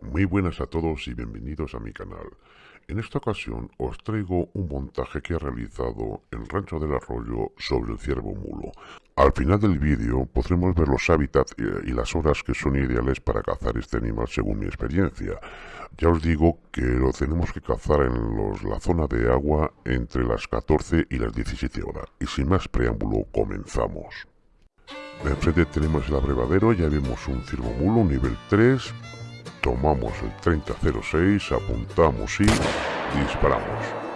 Muy buenas a todos y bienvenidos a mi canal. En esta ocasión os traigo un montaje que he realizado en Rancho del Arroyo sobre el ciervo mulo. Al final del vídeo podremos ver los hábitats y las horas que son ideales para cazar este animal según mi experiencia. Ya os digo que lo tenemos que cazar en los, la zona de agua entre las 14 y las 17 horas. Y sin más preámbulo, comenzamos. Enfrente tenemos el abrevadero, ya vemos un ciervo mulo, nivel 3, tomamos el 3006, apuntamos y disparamos.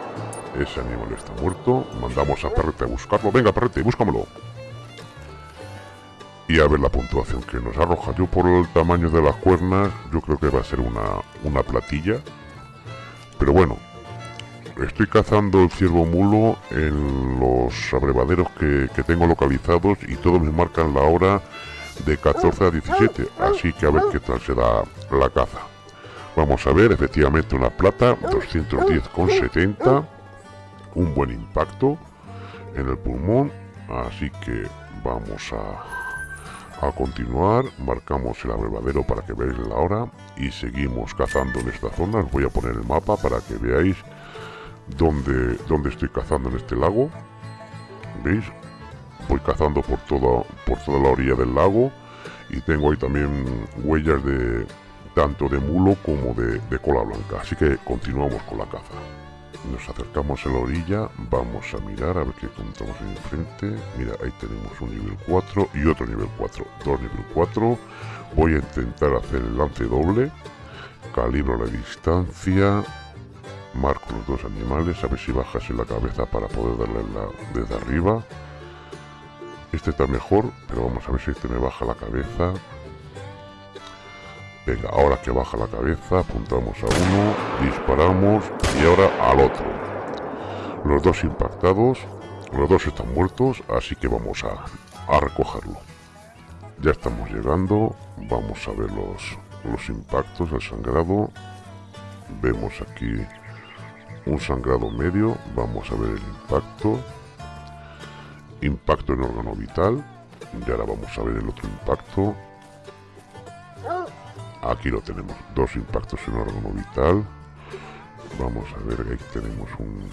Ese animal está muerto, mandamos a Perrete a buscarlo. Venga, Perrete, búscamelo. Y a ver la puntuación que nos arroja. Yo por el tamaño de las cuernas, yo creo que va a ser una, una platilla. Pero bueno, estoy cazando el ciervo mulo en los abrevaderos que, que tengo localizados y todos me marcan la hora de 14 a 17, así que a ver qué tal se da la caza. Vamos a ver, efectivamente una plata, 210,70, un buen impacto en el pulmón, así que vamos a, a continuar, marcamos el abrevadero para que veáis la hora y seguimos cazando en esta zona, os voy a poner el mapa para que veáis dónde, dónde estoy cazando en este lago, ¿veis? Voy cazando por toda, por toda la orilla del lago y tengo ahí también huellas de tanto de mulo como de, cola blanca. Así que continuamos con la caza. Nos acercamos a la orilla, vamos a mirar a ver qué encontramos enfrente. Mira, ahí tenemos un nivel 4 y otro nivel 4. Dos nivel 4. Voy a intentar hacer el lance doble. Calibro la distancia. Marco los dos animales, a ver si bajas en la cabeza para poder darle la, desde arriba. Este está mejor, pero vamos a ver si este me baja la cabeza. Venga, ahora que baja la cabeza, apuntamos a uno, disparamos y ahora al otro. Los dos impactados, los dos están muertos, así que vamos a, a recogerlo. Ya estamos llegando, vamos a ver los, los impactos, el sangrado. Vemos aquí un sangrado medio, vamos a ver el impacto impacto en órgano vital. Y ahora vamos a ver el otro impacto. Aquí lo tenemos dos impactos en órgano vital. Vamos a ver ahí tenemos un,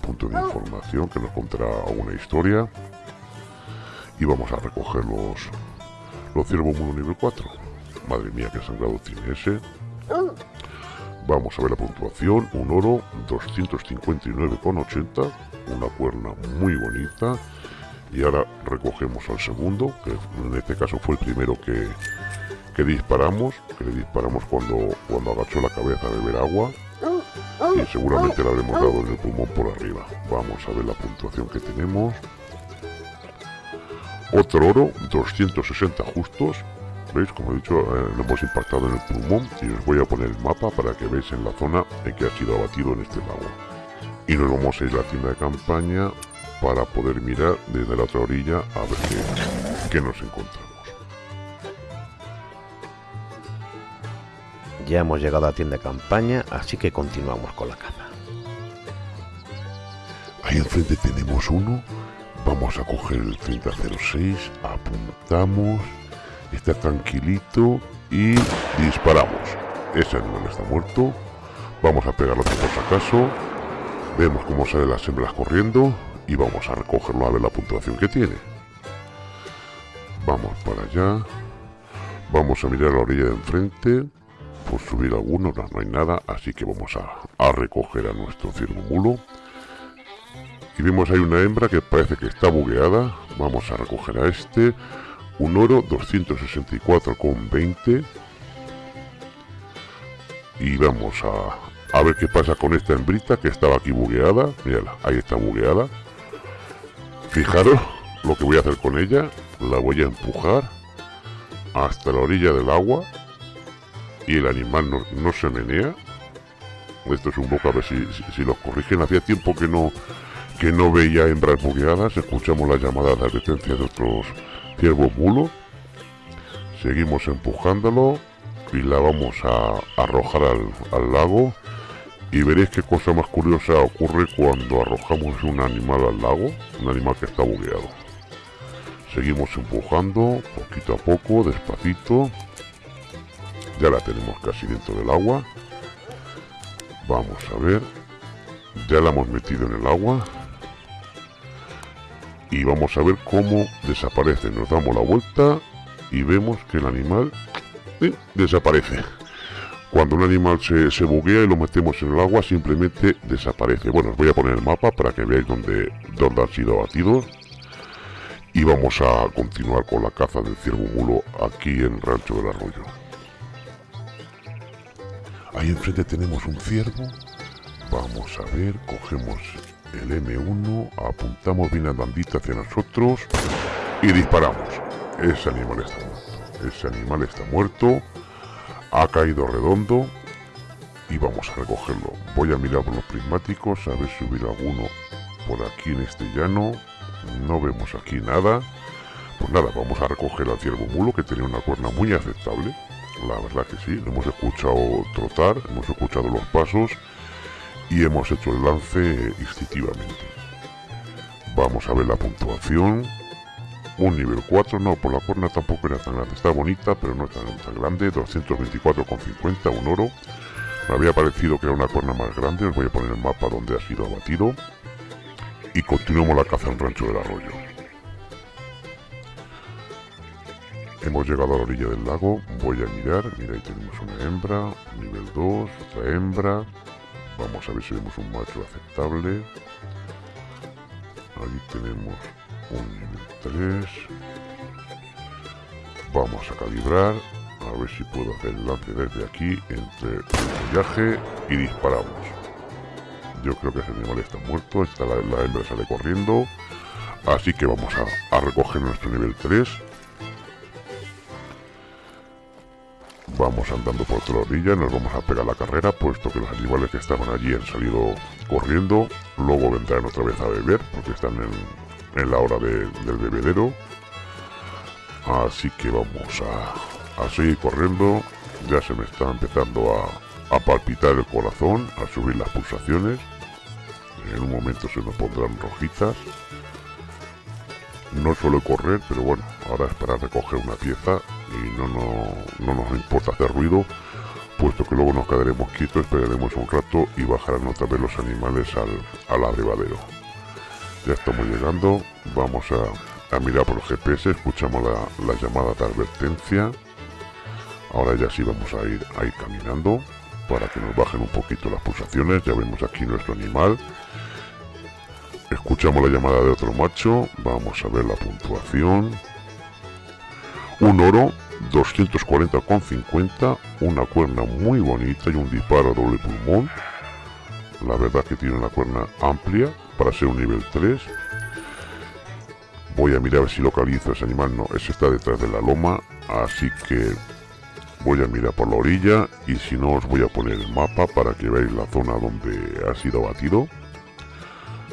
punto de información que nos contará una historia. Y vamos a recoger los los ciervos mulo nivel 4 madre mía qué sangrado tiene ese. Vamos a ver la puntuación. Un oro 259,80 una cuerna muy bonita y ahora recogemos al segundo que en este caso fue el primero que, que disparamos que le disparamos cuando cuando agachó la cabeza a beber agua. Y seguramente le habremos dado en el pulmón por arriba. Vamos a ver la puntuación que tenemos. Otro oro 260 justos. Veis como he dicho eh, lo hemos impactado en el pulmón. Y os voy a poner el mapa para que veáis en la zona en que ha sido abatido en este lago. Y nos vamos a ir a la tienda de campaña para poder mirar desde la otra orilla a ver qué, nos encontramos. Ya hemos llegado a la tienda de campaña, así que continuamos con la caza. Ahí enfrente tenemos uno. Vamos a coger el 3006, apuntamos, está tranquilito y disparamos. Ese animal está muerto. Vamos a pegarlo por si acaso. Vemos cómo salen las hembras corriendo y vamos a recogerlo a ver la puntuación que tiene. Vamos para allá. Vamos a mirar la orilla de enfrente. Por subir alguno, no, no hay nada, así que vamos a, recoger a nuestro mulo. Y vemos ahí una hembra que parece que está bugueada. Vamos a recoger a este. Un oro 264,20. Y vamos a, a ver qué pasa con esta hembrita que estaba aquí bugueada. Mírala, ahí está bugueada. Fijaros lo que voy a hacer con ella. La voy a empujar hasta la orilla del agua y el animal no, se menea. Esto es un poco a ver si, si, los corrigen. Hacía tiempo que no que no veía hembras bugueadas. Escuchamos la llamada de advertencia de otros ciervos mulos. Seguimos empujándolo y la vamos a arrojar al, al lago y veréis qué cosa más curiosa ocurre cuando arrojamos un animal al lago, un animal que está bugueado. Seguimos empujando, poquito a poco, despacito. ya la tenemos casi dentro del agua. Vamos a ver. Ya la hemos metido en el agua. Y vamos a ver cómo desaparece. Nos damos la vuelta y vemos que el animal eh, desaparece cuando un animal se, se, buguea y lo metemos en el agua simplemente desaparece bueno os voy a poner el mapa para que veáis dónde, dónde han sido abatidos y vamos a continuar con la caza del ciervo mulo aquí en Rancho del Arroyo. Ahí enfrente tenemos un ciervo. Vamos a ver, cogemos el M1, apuntamos bien andandita hacia nosotros y disparamos. Ese animal está muerto. Ese animal está muerto. Ha caído redondo y vamos a recogerlo. Voy a mirar por los prismáticos a ver si hubiera alguno por aquí en este llano. No vemos aquí nada. Pues nada vamos a recoger al ciervo mulo que tenía una cuerna muy aceptable. La verdad que sí hemos escuchado trotar hemos escuchado los pasos y hemos hecho el lance instintivamente. Vamos a ver la puntuación un nivel 4, no, por la cuerna tampoco era tan grande, está bonita, pero no tan, tan grande, 224,50, un oro. Me había parecido que era una cuerna más grande, os voy a poner el mapa donde ha sido abatido. Y continuamos la caza en Rancho del Arroyo. Hemos llegado a la orilla del lago, voy a mirar, mira ahí tenemos una hembra, nivel 2, otra hembra, vamos a ver si vemos un macho aceptable, ahí tenemos un nivel 3, vamos a calibrar, a ver si puedo hacer el lance desde aquí, entre el follaje y disparamos. Yo creo que ese animal está muerto. Está la, hembra sale corriendo. Así que vamos a, recoger nuestro nivel 3. Vamos andando por toda la orilla, nos vamos a pegar la carrera, puesto que los animales que estaban allí han salido corriendo. Luego vendrán otra vez a beber, porque están en, la hora del bebedero. Así que vamos a, seguir corriendo. Ya se me está empezando a, a palpitar el corazón, a subir las pulsaciones en un momento se nos pondrán rojitas no suelo correr pero bueno ahora es para recoger una pieza y no, no, nos importa hacer ruido puesto que luego nos quedaremos quietos esperaremos un rato y bajarán otra vez los animales al, al abrevadero ya estamos llegando vamos a, mirar por el GPS escuchamos la, la, llamada de advertencia ahora ya sí vamos a ir, a ir caminando para que nos bajen un poquito las pulsaciones ya vemos aquí nuestro animal Escuchamos la llamada de otro macho. Vamos a ver la puntuación. Un oro, 240,50. Una cuerna muy bonita y un disparo doble pulmón. La verdad que tiene una cuerna amplia para ser un nivel 3. Voy a mirar si localizo ese animal. No, ese está detrás de la loma. Así que voy a mirar por la orilla y si no os voy a poner el mapa para que veáis la zona donde ha sido abatido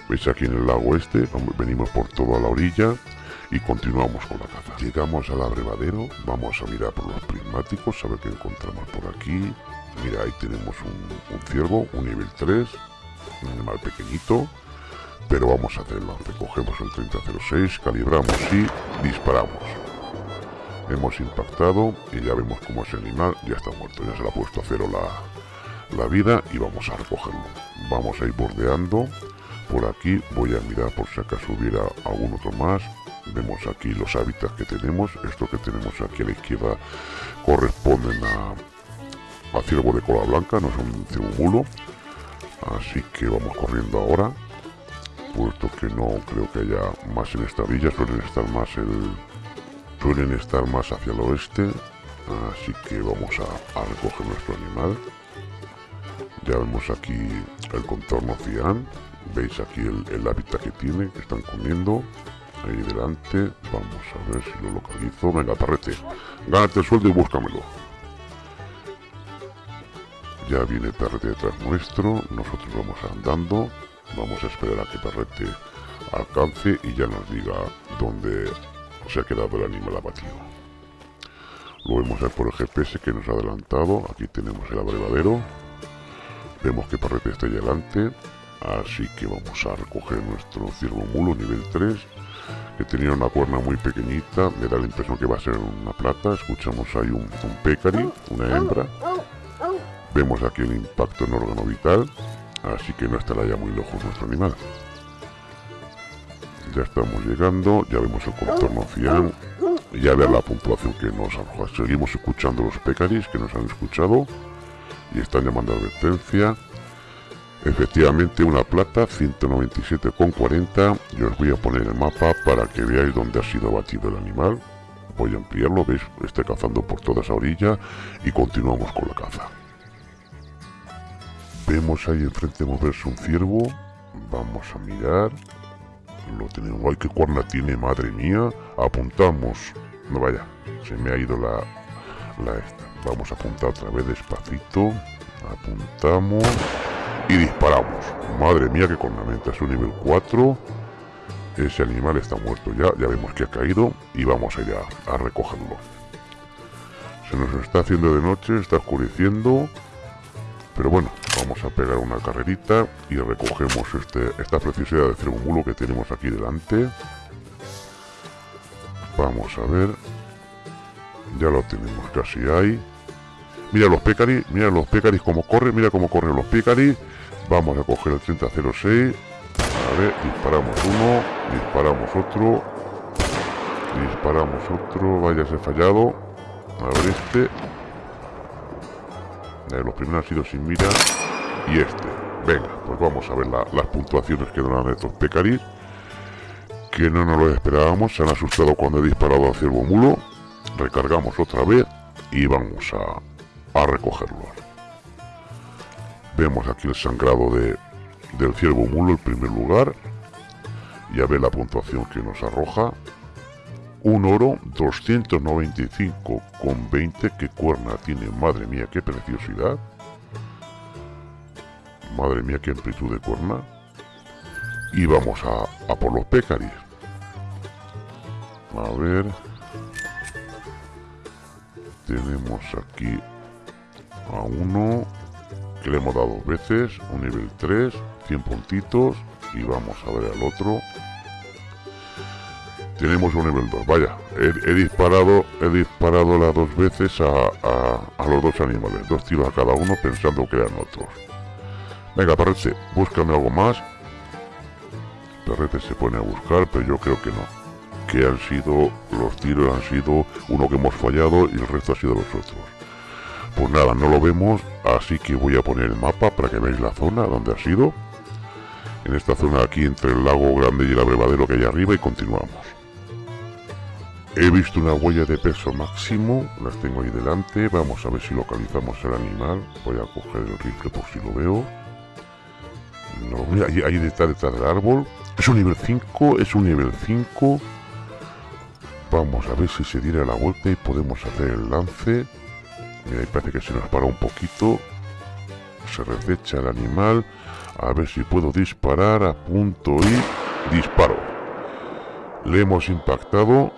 veis aquí en el lago este venimos por toda la orilla y continuamos con la caza llegamos al abrevadero vamos a mirar por los prismáticos a ver qué encontramos por aquí mira ahí tenemos un, ciervo un nivel 3 un animal pequeñito pero vamos a hacerlo. Cogemos el 3006 calibramos y disparamos. Hemos impactado y ya vemos cómo ese animal. Ya está muerto ya se le ha puesto a cero la, la vida y vamos a recogerlo. Vamos a ir bordeando. Por aquí voy a mirar por si acaso hubiera algún otro más. Vemos aquí los hábitats que tenemos. Esto que tenemos aquí a la izquierda corresponden a, a ciervo de cola blanca no es un ciervo mulo así que vamos corriendo ahora puesto que no creo que haya más en esta villa suelen estar más el suelen estar más hacia el oeste así que vamos a, recoger nuestro animal. Ya vemos aquí el contorno cian veis aquí el, hábitat que tiene que están comiendo. Ahí delante vamos a ver si lo localizo. Venga parrete gánate el sueldo y búscamelo. Ya viene el perrete detrás nuestro nosotros vamos andando vamos a esperar a que perrete alcance y ya nos diga dónde se ha quedado el animal abatido. Lo vemos por el GPS que nos ha adelantado. Aquí tenemos el abrevadero. Vemos que perrete está ahí delante Así que vamos a recoger nuestro ciervo mulo nivel 3 que tenía una cuerna muy pequeñita, me da la impresión que va a ser una plata, escuchamos ahí un, un pecari, una hembra, vemos aquí el impacto en órgano vital, así que no estará ya muy lejos nuestro animal. Ya estamos llegando, ya vemos el contorno cian, ya ver la puntuación que nos arroja. Seguimos escuchando los pecaris que nos han escuchado y están llamando advertencia. Efectivamente una plata 197,40 y os voy a poner el mapa para que veáis dónde ha sido abatido el animal. Voy a ampliarlo, veis, está cazando por toda esa orilla y continuamos con la caza. Vemos ahí enfrente moverse un ciervo, vamos a mirar, lo tenemos, ay qué cuerna tiene, madre mía, apuntamos, no vaya, se me ha ido la, la esta, vamos a apuntar otra vez despacito, apuntamos y disparamos. Madre mía, qué cornamenta. Es un nivel 4. Ese animal está muerto ya. Ya vemos que ha caído. Y vamos a ir a, recogerlo. Se nos está haciendo de noche. Está oscureciendo. Pero bueno, vamos a pegar una carrerita. Y recogemos este, esta preciosidad de cermulo que tenemos aquí delante. Vamos a ver. Ya lo tenemos casi ahí. Mira los pecaris, mira los pecaris como corren, mira cómo corren los pecaris. Vamos a coger el 3006. A ver, disparamos uno, disparamos otro. Disparamos otro, vaya, se fallado. A ver este. Eh, los primeros han sido sin mira. Y este. Venga, pues vamos a ver las puntuaciones que dan estos pecaris. Que no nos lo esperábamos. Se han asustado cuando he disparado al ciervo mulo. Recargamos otra vez. Y vamos a, a recogerlo. Vemos aquí el sangrado de, del ciervo mulo en primer lugar. Ya ve la puntuación que nos arroja. Un oro 295,20. ¿Qué cuerna tiene? Madre mía, qué preciosidad. Madre mía, qué amplitud de cuerna. Y vamos a, a por los pecaris. A ver. Tenemos aquí a uno que le hemos dado dos veces, un nivel 3, 100 puntitos y vamos a ver al otro. Tenemos un nivel 2, vaya, he, disparado he disparado las dos veces a, los dos animales, dos tiros a cada uno pensando que eran otros. Venga, Perrete, búscame algo más. Perrete se pone a buscar, pero yo creo que no. Que han sido, los tiros han sido uno que hemos fallado y el resto ha sido los otros. Pues nada, no lo vemos, así que voy a poner el mapa para que veáis la zona donde ha sido. En esta zona aquí entre el lago grande y el abrevadero que hay arriba y continuamos. He visto una huella de peso máximo, las tengo ahí delante, vamos a ver si localizamos el animal. Voy a coger el rifle por si lo veo. No, ahí, ahí detrás, detrás del árbol. Es un nivel 5, es un nivel 5. Vamos a ver si se diera la vuelta y podemos hacer el lance. Mira, ahí parece que se nos para un poquito. Se resecha el animal. A ver si puedo disparar. A punto y disparo. Le hemos impactado.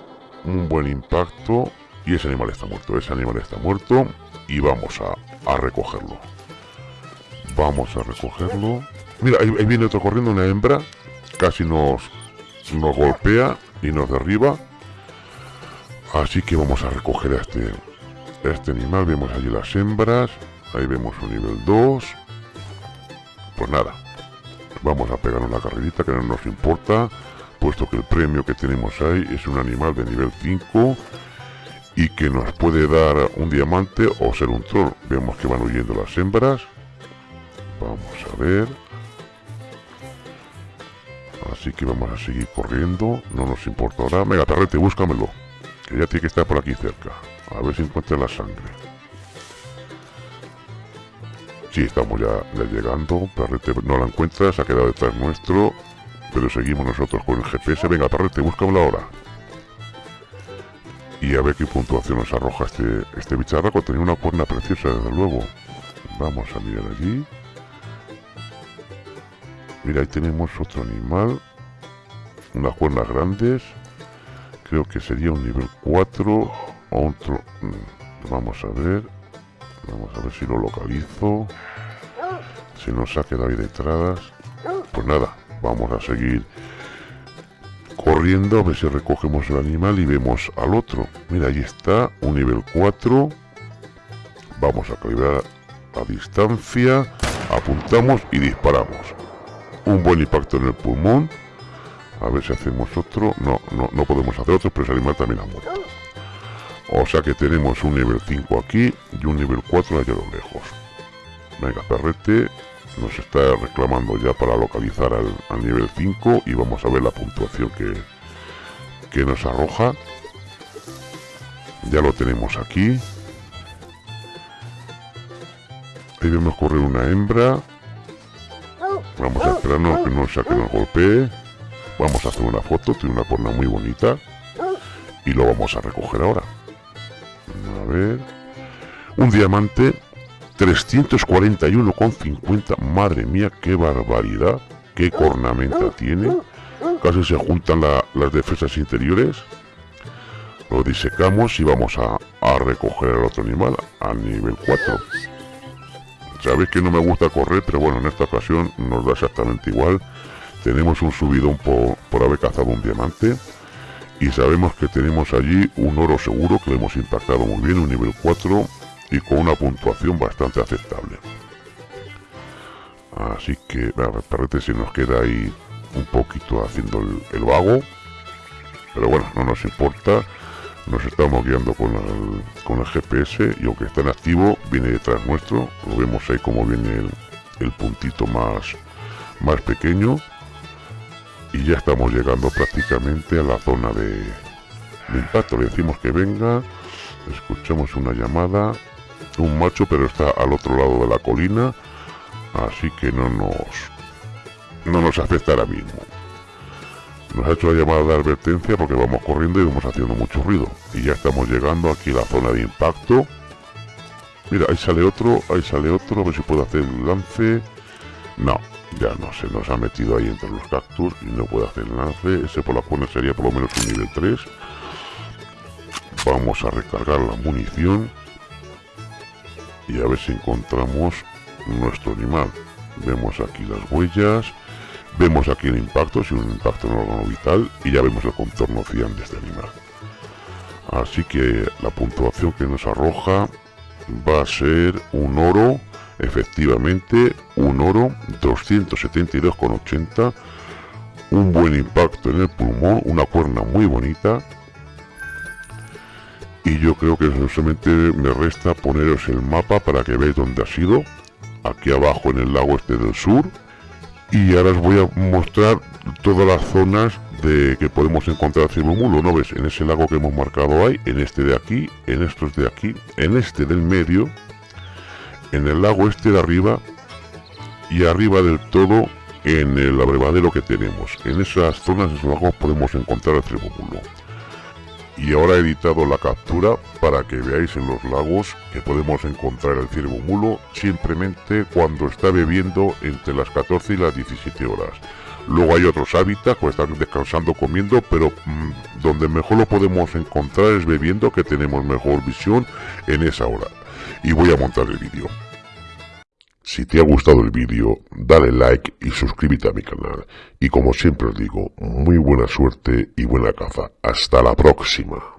Un buen impacto. Y ese animal está muerto. Ese animal está muerto. Y vamos a, a recogerlo. Vamos a recogerlo. Mira, ahí, viene otro corriendo, una hembra. Casi nos, nos golpea y nos derriba. Así que vamos a recoger a este, este animal. Vemos allí las hembras. Ahí vemos un nivel 2. Pues nada. Vamos a pegar una carrerita que no nos importa. Puesto que el premio que tenemos ahí es un animal de nivel 5. Y que nos puede dar un diamante o ser un troll. Vemos que van huyendo las hembras. Vamos a ver. Así que vamos a seguir corriendo. No nos importa ahora. Venga, perrete, búscamelo. Que ya tiene que estar por aquí cerca. A ver si encuentra la sangre. Sí, estamos ya, llegando. Perrete no la encuentra, se ha quedado detrás nuestro. Pero seguimos nosotros con el GPS. Venga, Perrete, búscamelo ahora. Y a ver qué puntuación nos arroja este, este bicharraco. Tenía una cuerna preciosa, desde luego. Vamos a mirar allí. Mira, ahí tenemos otro animal. Unas cuernas grandes. Creo que sería un nivel 4 otro mm, vamos a ver vamos a ver si lo localizo se nos ha quedado ahí detrás pues nada, vamos a seguir corriendo a ver si recogemos el animal y vemos al otro. Mira, ahí está, un nivel 4. Vamos a calibrar a distancia, apuntamos y disparamos. Un buen impacto en el pulmón. A ver si hacemos otro. No, no, no podemos hacer otro, pero ese animal también ha muerto. O sea que tenemos un nivel 5 aquí y un nivel 4 allá a lo lejos. Venga, perrete, nos está reclamando ya para localizar al, nivel 5 y vamos a ver la puntuación que, que nos arroja. Ya lo tenemos aquí. Ahí vemos correr una hembra. Vamos a esperarnos que no sea nos golpee. Vamos a hacer una foto, tiene una porna muy bonita. Y lo vamos a recoger ahora. A ver. Un diamante 341,50. Madre mía, qué barbaridad. Qué cornamenta tiene. Casi se juntan las defensas interiores. Lo disecamos y vamos a, a recoger al otro animal a nivel 4. Sabéis que no me gusta correr, pero bueno, en esta ocasión nos da exactamente igual. Tenemos un subidón por, por haber cazado un diamante. Y sabemos que tenemos allí un oro seguro que lo hemos impactado muy bien, un nivel 4 y con una puntuación bastante aceptable. Así que, parece si nos queda ahí un poquito haciendo el, vago. Pero bueno, no nos importa. Nos estamos guiando con el, con el GPS y aunque está en activo, viene detrás nuestro. Lo vemos ahí como viene el, puntito más, más pequeño. Y ya estamos llegando prácticamente a la zona de, de impacto. Le decimos que venga. Escuchamos una llamada un macho, pero está al otro lado de la colina, así que no nos, no nos afecta ahora mismo. Nos ha hecho la llamada de advertencia porque vamos corriendo y vamos haciendo mucho ruido. Y ya estamos llegando aquí a la zona de impacto. Mira, ahí sale otro, ahí sale otro, a ver si puedo hacer el lance. No, ya no, se nos ha metido ahí entre los cactus y no puede hacer el lance. Ese por la cual sería por lo menos un nivel 3. Vamos a recargar la munición y a ver si encontramos nuestro animal. Vemos aquí las huellas, vemos aquí el impacto, si un impacto en órgano vital, y ya vemos el contorno cian de este animal. Así que la puntuación que nos arroja va a ser un oro, efectivamente, un oro 272,80, un buen impacto en el pulmón, una cuerna muy bonita, y yo creo que solamente me resta poneros el mapa para que veáis dónde ha sido aquí abajo en el lago este del sur y ahora os voy a mostrar todas las zonas de que podemos encontrar mulo ¿no ves? En ese lago que hemos marcado ahí, en este de aquí, en estos de aquí, en este del medio, en el lago este de arriba y arriba del todo en el abrevadero que tenemos. En esas zonas, de esos lagos podemos encontrar el mulo y ahora he editado la captura para que veáis en los lagos que podemos encontrar el ciervo mulo simplemente cuando está bebiendo entre las 14 y las 17 horas. Luego hay otros hábitats que están descansando comiendo, pero mm, donde mejor lo podemos encontrar es bebiendo que tenemos mejor visión en esa hora. Y voy a montar el vídeo. Si te ha gustado el vídeo, dale like y suscríbete a mi canal. Y como siempre os digo, muy buena suerte y buena caza. Hasta la próxima.